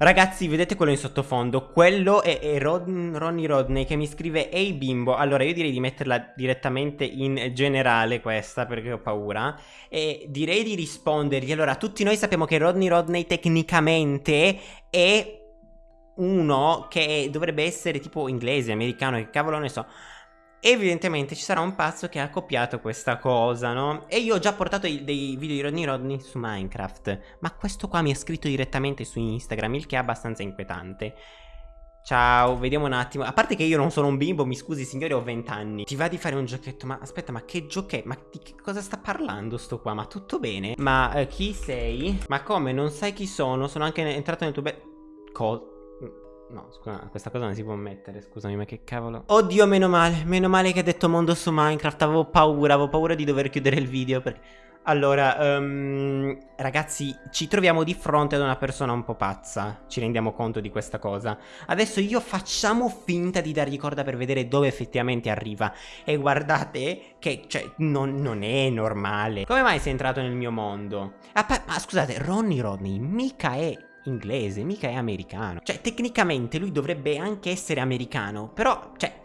Ragazzi, vedete quello in sottofondo? Quello è, è Ron, Ronnie Rodney che mi scrive Ehi bimbo, allora io direi di metterla direttamente in generale questa perché ho paura E direi di rispondergli. Allora, tutti noi sappiamo che Rodney Rodney tecnicamente è uno che dovrebbe essere tipo inglese, americano, che cavolo ne so Evidentemente ci sarà un pazzo che ha copiato questa cosa, no? E io ho già portato dei video di Rodney Rodney su Minecraft Ma questo qua mi ha scritto direttamente su Instagram, il che è abbastanza inquietante Ciao, vediamo un attimo A parte che io non sono un bimbo, mi scusi signore, ho 20 anni Ti va di fare un giochetto? Ma aspetta, ma che giochetto? Ma di che cosa sta parlando sto qua? Ma tutto bene? Ma uh, chi sei? Ma come? Non sai chi sono? Sono anche entrato nel tuo bel... Cosa? No, scusa, questa cosa non si può mettere, scusami, ma che cavolo. Oddio, meno male, meno male che hai detto mondo su Minecraft, avevo paura, avevo paura di dover chiudere il video perché... Allora, um, ragazzi, ci troviamo di fronte ad una persona un po' pazza, ci rendiamo conto di questa cosa. Adesso io facciamo finta di dargli corda per vedere dove effettivamente arriva. E guardate che, cioè, non, non è normale. Come mai sei entrato nel mio mondo? Ah, ma scusate, Ronnie Rodney mica è inglese, mica è americano. Cioè, tecnicamente lui dovrebbe anche essere americano, però, cioè...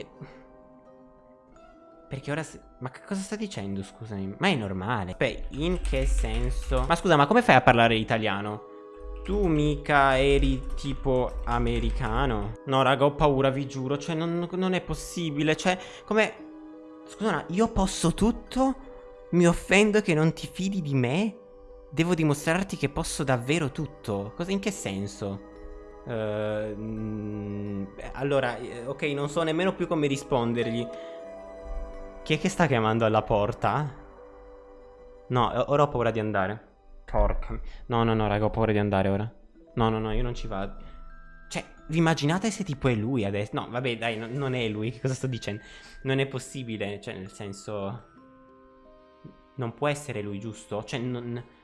Perché ora... Se... Ma che cosa sta dicendo, scusami? Ma è normale. Beh, in che senso? Ma scusa, ma come fai a parlare italiano? Tu mica eri tipo americano? No, raga, ho paura, vi giuro. Cioè, non, non è possibile. Cioè, come... Scusa, io posso tutto? Mi offendo che non ti fidi di me? Devo dimostrarti che posso davvero tutto. Cosa in che senso? Uh, allora, eh, ok, non so nemmeno più come rispondergli. Chi è che sta chiamando alla porta? No, ora ho paura di andare. Porca. No, no, no, raga, ho paura di andare ora. No, no, no, io non ci vado. Cioè, vi immaginate se tipo è lui adesso? No, vabbè, dai, no, non è lui. Che cosa sto dicendo? Non è possibile, cioè, nel senso... Non può essere lui, giusto? Cioè, non...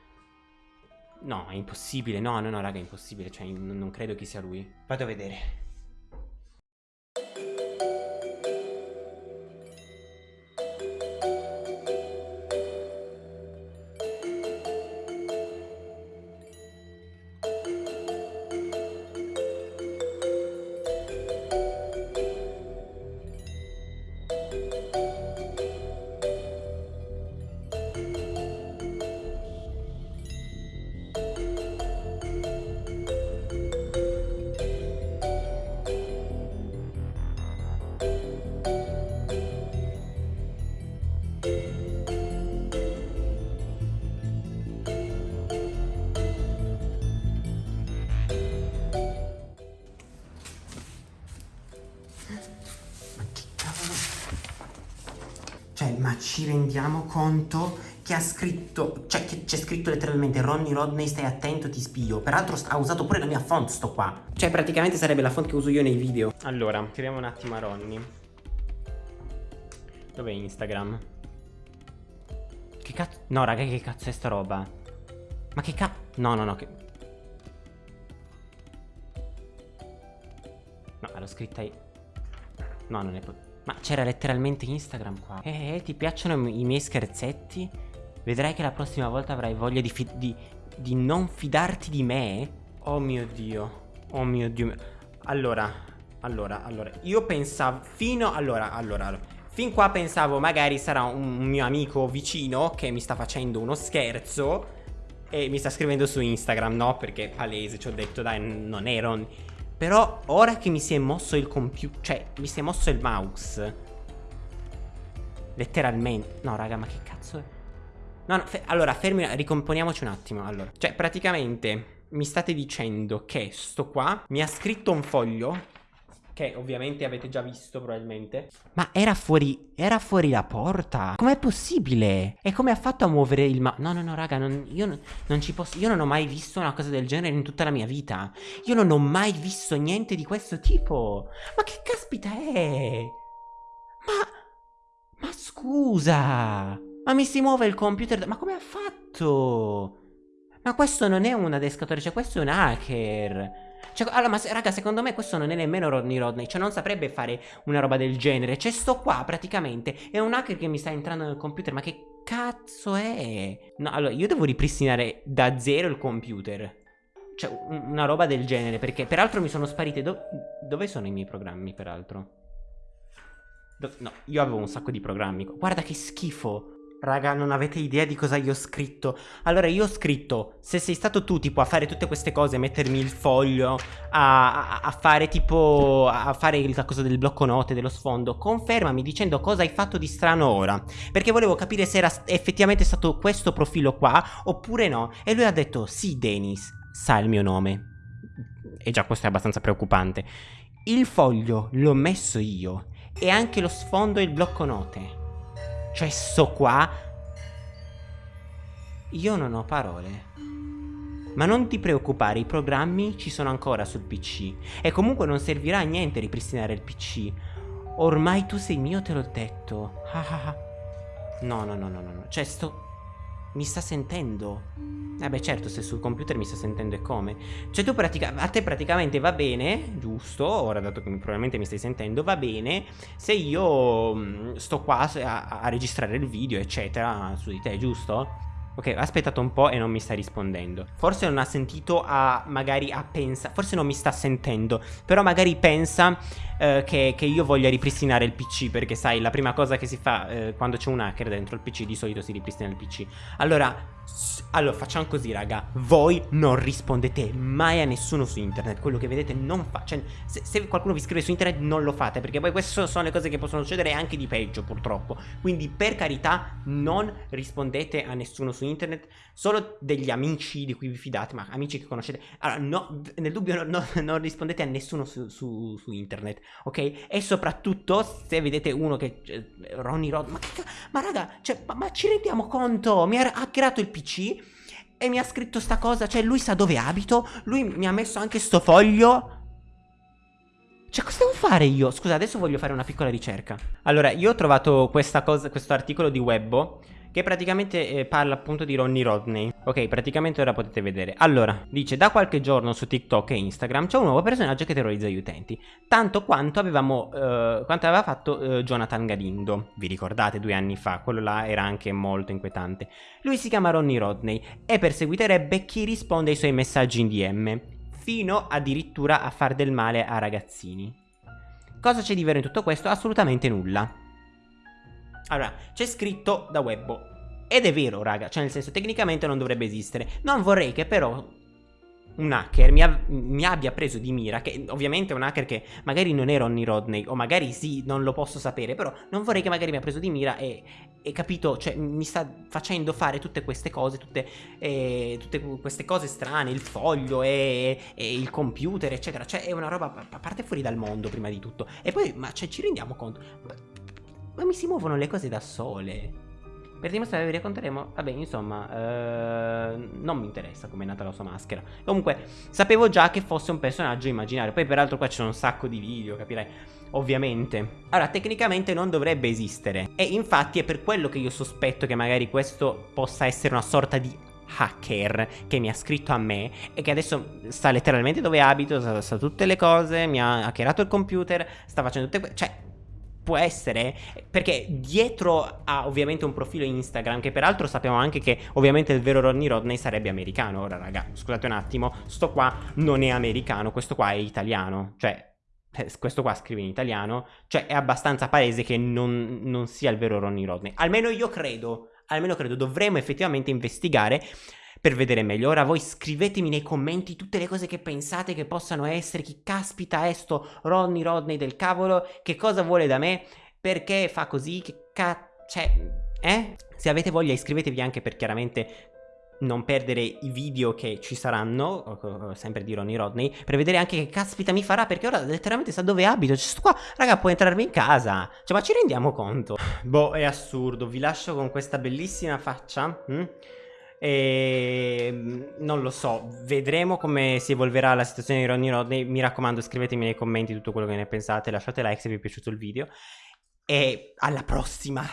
No, è impossibile. No, no, no, raga, è impossibile. Cioè, non credo che sia lui. Vado a vedere. Cioè, ma ci rendiamo conto che ha scritto, cioè che c'è scritto letteralmente Ronnie Rodney stai attento ti spio Peraltro ha usato pure la mia font sto qua Cioè praticamente sarebbe la font che uso io nei video Allora, scriviamo un attimo a Ronnie Dov'è Instagram? Che cazzo? No raga che cazzo è sta roba? Ma che cazzo? No no no che... No, l'ho scritta io No non è possibile ma c'era letteralmente Instagram qua. Eh, eh, ti piacciono i miei scherzetti? Vedrai che la prossima volta avrai voglia di, di, di non fidarti di me? Oh mio Dio. Oh mio Dio. Allora, allora, allora. Io pensavo fino... Allora, allora, allora. Fin qua pensavo magari sarà un mio amico vicino che mi sta facendo uno scherzo e mi sta scrivendo su Instagram, no? Perché palese, ci ho detto, dai, non ero... Però ora che mi si è mosso il computer Cioè mi si è mosso il mouse Letteralmente No raga ma che cazzo è? No no fe allora fermi Ricomponiamoci un attimo Allora. Cioè praticamente Mi state dicendo che sto qua Mi ha scritto un foglio che ovviamente avete già visto probabilmente. Ma era fuori, era fuori la porta. Com'è possibile? E come ha fatto a muovere il ma... No, no, no, raga, non, io non, ci posso... Io non ho mai visto una cosa del genere in tutta la mia vita. Io non ho mai visto niente di questo tipo. Ma che caspita è? Ma... Ma scusa! Ma mi si muove il computer... Ma come ha fatto? Ma questo non è un adescatore, cioè questo è un hacker. Cioè, allora, ma raga, secondo me questo non è nemmeno Rodney Rodney. Cioè, non saprebbe fare una roba del genere. Cioè, sto qua praticamente. È un hacker che mi sta entrando nel computer. Ma che cazzo è? No, allora, io devo ripristinare da zero il computer. Cioè, una roba del genere, perché peraltro mi sono sparite... Do dove sono i miei programmi, peraltro? Do no, io avevo un sacco di programmi. Guarda che schifo. Raga, non avete idea di cosa io ho scritto. Allora, io ho scritto, se sei stato tu, tipo, a fare tutte queste cose, mettermi il foglio, a, a, a fare, tipo, a fare la cosa del blocco note, dello sfondo, confermami dicendo cosa hai fatto di strano ora. Perché volevo capire se era effettivamente stato questo profilo qua, oppure no. E lui ha detto, sì, Denis, sa il mio nome. E già questo è abbastanza preoccupante. Il foglio l'ho messo io, e anche lo sfondo e il blocco note. Cioè sto qua Io non ho parole ma non ti preoccupare, i programmi ci sono ancora sul PC e comunque non servirà a niente ripristinare il PC. Ormai tu sei mio, te l'ho detto. no, no, no, no, no. Cioè, sto... Mi sta sentendo. Eh certo se sul computer mi sta sentendo e come Cioè tu praticamente A te praticamente va bene Giusto Ora dato che probabilmente mi stai sentendo Va bene Se io mm, sto qua a, a registrare il video eccetera Su di te giusto? Ok, ha aspettato un po' e non mi sta rispondendo. Forse non ha sentito a... magari a pensa... Forse non mi sta sentendo. Però magari pensa eh, che, che, io voglia ripristinare il PC. Perché sai, la prima cosa che si fa eh, quando c'è un hacker dentro il PC, di solito si ripristina il PC. Allora... Allora, facciamo così, raga. Voi non rispondete mai a nessuno su internet. Quello che vedete non fa. Cioè, se, se, qualcuno vi scrive su internet, non lo fate. Perché poi queste sono le cose che possono succedere anche di peggio, purtroppo. Quindi, per carità, non rispondete a nessuno su internet. Solo degli amici di cui vi fidate, ma amici che conoscete. Allora, no, nel dubbio, no, no, non rispondete a nessuno su, su, su, internet, ok? E soprattutto, se vedete uno che. Cioè, Ronnie Rod. Ma, ma raga, cioè, ma, ma ci rendiamo conto? Mi ha hackerato il PC e mi ha scritto sta cosa, cioè lui sa dove abito, lui mi ha messo anche sto foglio. Cioè, cosa devo fare io? Scusa, adesso voglio fare una piccola ricerca. Allora, io ho trovato questa cosa, questo articolo di Webbo che praticamente eh, parla appunto di Ronnie Rodney. Ok, praticamente ora potete vedere. Allora, dice, da qualche giorno su TikTok e Instagram c'è un nuovo personaggio che terrorizza gli utenti, tanto quanto avevamo, eh, quanto aveva fatto eh, Jonathan Galindo. Vi ricordate due anni fa? Quello là era anche molto inquietante. Lui si chiama Ronnie Rodney e perseguiterebbe chi risponde ai suoi messaggi in DM, fino addirittura a far del male a ragazzini. Cosa c'è di vero in tutto questo? Assolutamente nulla. Allora, c'è scritto da Webbo. Ed è vero, raga, cioè nel senso tecnicamente non dovrebbe esistere. Non vorrei che però un hacker mi, mi, abbia preso di mira, che ovviamente è un hacker che magari non è Ronnie Rodney, o magari sì, non lo posso sapere, però non vorrei che magari mi ha preso di mira e, e capito, cioè mi sta facendo fare tutte queste cose, tutte, eh, tutte queste cose strane, il foglio e, e, il computer, eccetera, cioè è una roba a parte fuori dal mondo prima di tutto. E poi, ma cioè, ci rendiamo conto, ma mi si muovono le cose da sole. Per dimostrare vi racconteremo, vabbè insomma, eh, non mi interessa come è nata la sua maschera. Comunque, sapevo già che fosse un personaggio immaginario, poi peraltro qua c'è un sacco di video, capirai? Ovviamente. Allora, tecnicamente non dovrebbe esistere. E infatti è per quello che io sospetto che magari questo possa essere una sorta di hacker che mi ha scritto a me e che adesso sta letteralmente dove abito, sa, sa tutte le cose, mi ha hackerato il computer, sta facendo tutte... Cioè, può essere perché dietro a ovviamente un profilo Instagram che peraltro sappiamo anche che ovviamente il vero Ronnie Rodney sarebbe americano. Ora raga scusate un attimo sto qua non è americano questo qua è italiano. Cioè eh, questo qua scrive in italiano. Cioè è abbastanza palese che non, non sia il vero Ronnie Rodney. Almeno io credo almeno credo dovremmo effettivamente investigare per vedere meglio. Ora voi scrivetemi nei commenti tutte le cose che pensate che possano essere, chi caspita è sto Ronnie Rodney del cavolo, che cosa vuole da me, perché fa così, che cazzo... Cioè, eh? Se avete voglia iscrivetevi anche per chiaramente non perdere i video che ci saranno, sempre di Ronnie Rodney, per vedere anche che caspita mi farà, perché ora letteralmente sa dove abito, cioè sto qua, raga può entrarmi in casa, cioè ma ci rendiamo conto? Boh, è assurdo, vi lascio con questa bellissima faccia, hm? E ehm, non lo so, vedremo come si evolverà la situazione di Ronnie Rodney. Mi raccomando, scrivetemi nei commenti tutto quello che ne pensate, lasciate like se vi è piaciuto il video. E alla prossima!